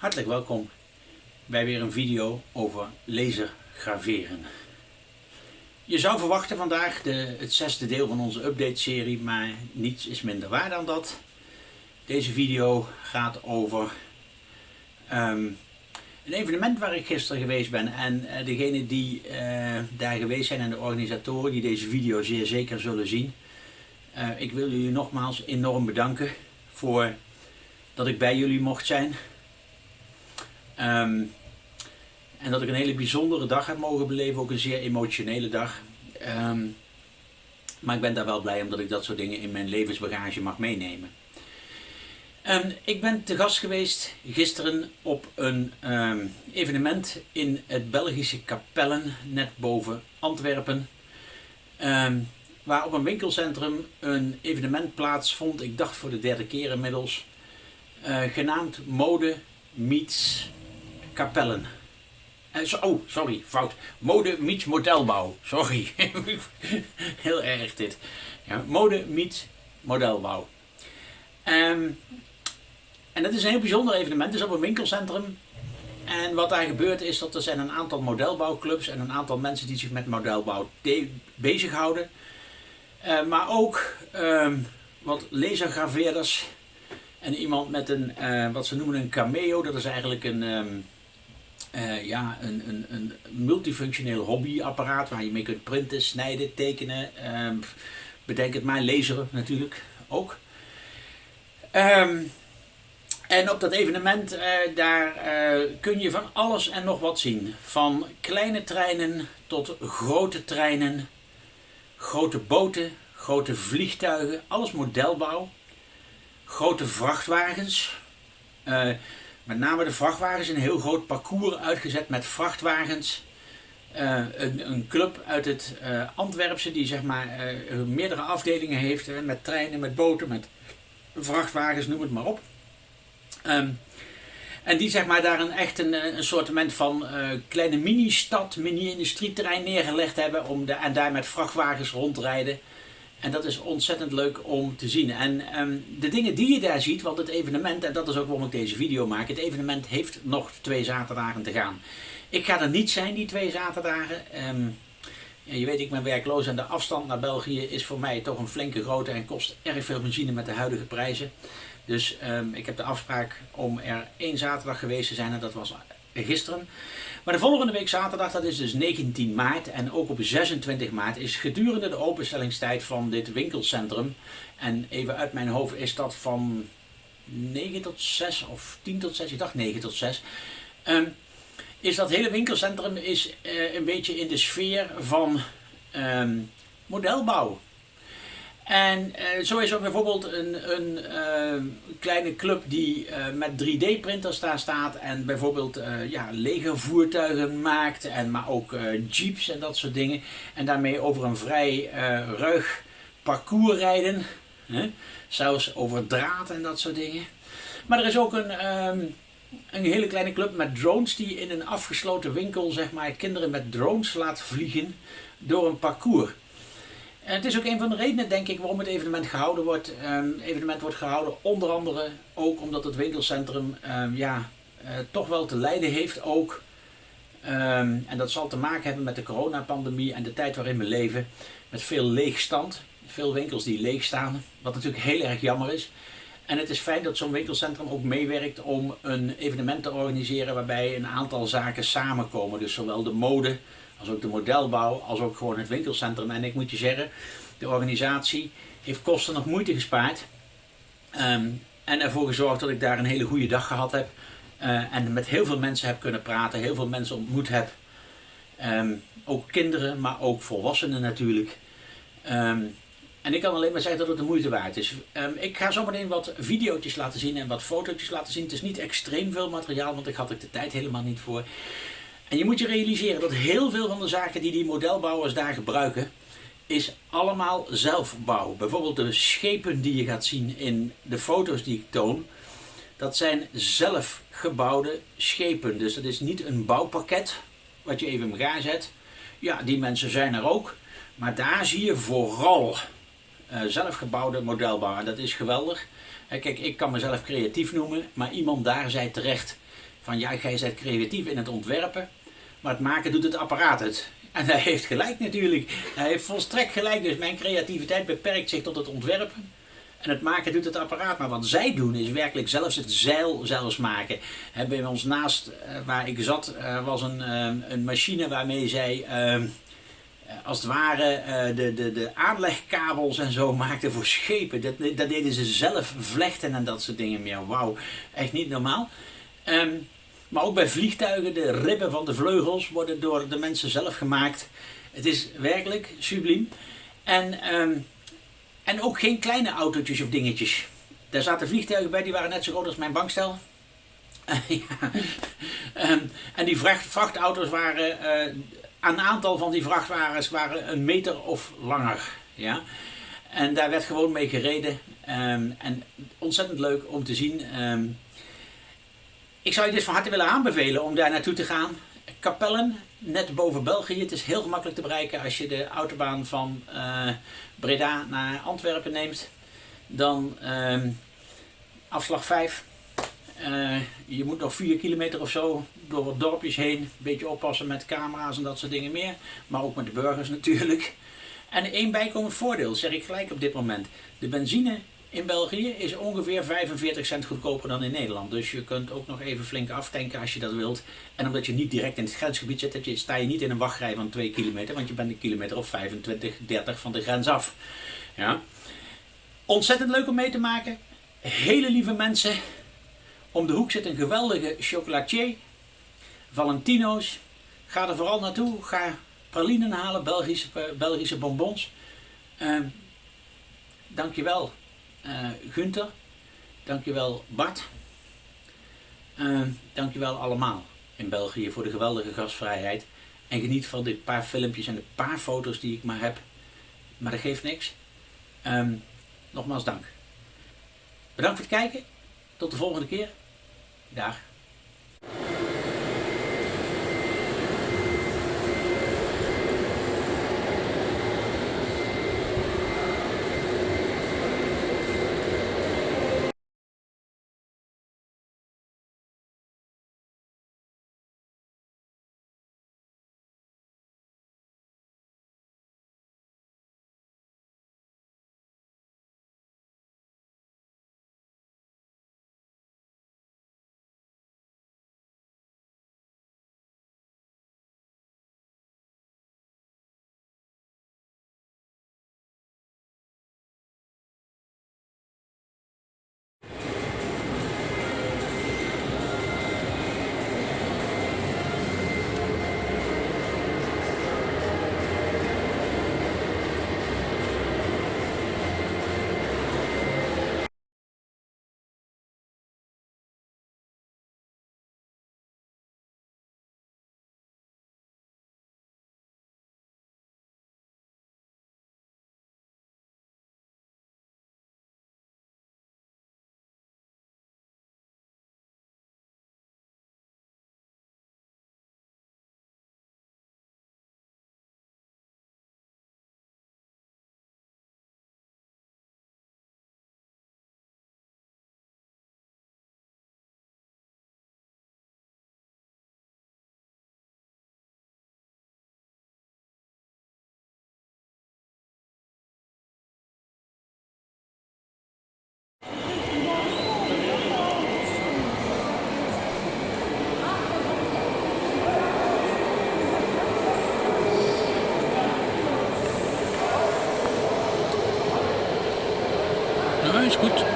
Hartelijk welkom bij weer een video over lasergraveren. Je zou verwachten vandaag de, het zesde deel van onze update-serie, maar niets is minder waar dan dat. Deze video gaat over ehm, een evenement waar ik gisteren geweest ben. En uh, degenen die uh, daar geweest zijn en de organisatoren die deze video zeer zeker zullen zien. Uh, ik wil jullie nogmaals enorm bedanken voor dat ik bij jullie mocht zijn. Um, en dat ik een hele bijzondere dag heb mogen beleven, ook een zeer emotionele dag. Um, maar ik ben daar wel blij omdat ik dat soort dingen in mijn levensbagage mag meenemen. Um, ik ben te gast geweest gisteren op een evenement in het Belgische Kapellen, net boven Antwerpen. waar op een winkelcentrum een evenement plaatsvond, ik dacht voor de derde keer inmiddels, uh, genaamd Mode Meets Kapellen. Uh, oh, sorry, fout. Mode meets modelbouw. Sorry. Heel erg dit. Ja, mode meets modelbouw. Um, en dat is een heel bijzonder evenement. Het is op een winkelcentrum. En wat daar gebeurt is dat er zijn een aantal modelbouwclubs en een aantal mensen die zich met modelbouw bezighouden. Uh, maar ook um, wat lasergraveerders en iemand met een, uh, wat ze noemen een cameo. Dat is eigenlijk een... Um, uh, ja, een, een, een multifunctioneel hobbyapparaat waar je mee kunt printen, snijden, tekenen. Uh, bedenk het maar, laseren natuurlijk ook. Um, en op dat evenement, uh, daar uh, kun je van alles en nog wat zien. Van kleine treinen tot grote treinen, grote boten, grote vliegtuigen, alles modelbouw. Grote vrachtwagens, met name de vrachtwagens, een heel groot parcours uitgezet met vrachtwagens. Uh, een, een, club uit het uh, Antwerpse die zeg maar uh, meerdere afdelingen heeft, met treinen, met boten, met vrachtwagens, noem het maar op. Um, en die zeg maar daar een echt een, een soortement van kleine mini-stad, mini-industrieterrein neergelegd hebben om de, en daar met vrachtwagens rondrijden. En dat is ontzettend leuk om te zien. En um, de dingen die je daar ziet, want het evenement, en dat is ook waarom ik deze video maak, het evenement heeft nog twee zaterdagen te gaan. Ik ga er niet zijn die twee zaterdagen. Ja, je weet, ik ben werkloos en de afstand naar België is voor mij toch een flinke grote en kost erg veel benzine met de huidige prijzen. Dus um, ik heb de afspraak om er één zaterdag geweest te zijn en dat was gisteren. Maar de volgende week zaterdag, dat is dus 19 maart en ook op 26 maart, is gedurende de openstellingstijd van dit winkelcentrum. En even uit mijn hoofd is dat van 9 tot 6 of 10 tot 6, ik dacht 9 tot 6. Um, is dat hele winkelcentrum is uh, een beetje in de sfeer van um, modelbouw. En uh, zo is er bijvoorbeeld een, een uh, kleine club die uh, met 3D-printers daar staat en bijvoorbeeld ja, legervoertuigen maakt, en, maar ook jeeps en dat soort dingen. En daarmee over een vrij ruig parcours rijden, hè? zelfs over draad en dat soort dingen. Maar er is ook een, um, een hele kleine club met drones die in een afgesloten winkel zeg maar, kinderen met drones laat vliegen door een parcours. Het is ook een van de redenen, denk ik, waarom het evenement gehouden wordt. Het evenement wordt gehouden onder andere ook omdat het winkelcentrum um, ja, uh, toch wel te lijden heeft ook. Um, en dat zal te maken hebben met de coronapandemie en de tijd waarin we leven. Met veel leegstand. Veel winkels die leeg staan. Wat natuurlijk heel erg jammer is. En het is fijn dat zo'n winkelcentrum ook meewerkt om een evenement te organiseren waarbij een aantal zaken samenkomen. Dus zowel de mode als ook de modelbouw, als ook gewoon het winkelcentrum. En ik moet je zeggen, de organisatie heeft kosten nog moeite gespaard. Um, en ervoor gezorgd dat ik daar een hele goede dag gehad heb. Uh, en met heel veel mensen heb kunnen praten, heel veel mensen ontmoet heb. Um, ook kinderen, maar ook volwassenen natuurlijk. Um, en ik kan alleen maar zeggen dat het de moeite waard is. Ik ga zometeen wat video's laten zien en wat foto's laten zien. Het is niet extreem veel materiaal, want ik had er de tijd helemaal niet voor. En je moet je realiseren dat heel veel van de zaken die die modelbouwers daar gebruiken, is allemaal zelfbouw. Bijvoorbeeld de schepen die je gaat zien in de foto's die ik toon, dat zijn zelfgebouwde schepen. Dus dat is niet een bouwpakket wat je even in elkaar zet. Ja, die mensen zijn er ook. Maar daar zie je vooral uh, zelfgebouwde modelbouw. En dat is geweldig. Kijk, ik kan mezelf creatief noemen, maar iemand daar zei terecht van ja, jij bent creatief in het ontwerpen, maar het maken doet het apparaat het. En hij heeft gelijk natuurlijk. Hij heeft volstrekt gelijk. Dus mijn creativiteit beperkt zich tot het ontwerpen. En het maken doet het apparaat. Maar wat zij doen is werkelijk zelfs het zeil zelfs maken. Bij ons naast eh, waar ik zat uh, was een, uh, een machine waarmee zij ehm, als het ware de, de, de aanlegkabels en zo maakten voor schepen. Dat, dat deden ze zelf vlechten en dat soort dingen meer. Wauw, echt niet normaal. Um, maar ook bij vliegtuigen, de ribben van de vleugels worden door de mensen zelf gemaakt. Het is werkelijk subliem. En, um, en ook geen kleine autootjes of dingetjes. Daar zaten vliegtuigen bij, die waren net zo groot als mijn bankstel. um, en die vracht, vrachtauto's waren, uh, een aantal van die vrachtwagens waren een meter of langer. Ja? En daar werd gewoon mee gereden. Um, en ontzettend leuk om te zien. Ik zou je dus van harte willen aanbevelen om daar naartoe te gaan. Kapellen, net boven België. Het is heel gemakkelijk te bereiken als je de autobaan van uh, Breda naar Antwerpen neemt. Dan uh, afslag 5. Uh, eh, je moet nog 4 kilometer of zo door wat dorpjes heen. Een beetje oppassen met camera's en dat soort dingen meer. Maar ook met de burgers natuurlijk. En één bijkomend voordeel, zeg ik gelijk op dit moment. De benzine in België is ongeveer 45 cent goedkoper dan in Nederland. Dus je kunt ook nog even flink aftanken als je dat wilt. En omdat je niet direct in het grensgebied zit, sta je niet in een wachtrij van 2 kilometer. Want je bent een kilometer of 25, 30 van de grens af. Ja. Ontzettend leuk om mee te maken. Hele lieve mensen. Om de hoek zit een geweldige chocolatier. Valentino's. Ga er vooral naartoe. Ga pralinen halen, Belgische, Belgische bonbons. Uh, dankjewel Gunther. Dankjewel Bart. Uh, dankjewel allemaal in België voor de geweldige gastvrijheid. En geniet van dit paar filmpjes en de paar foto's die ik maar heb. Maar dat geeft niks. Um, nogmaals dank. Bedankt voor het kijken. Tot de volgende keer. Dag. Is goed.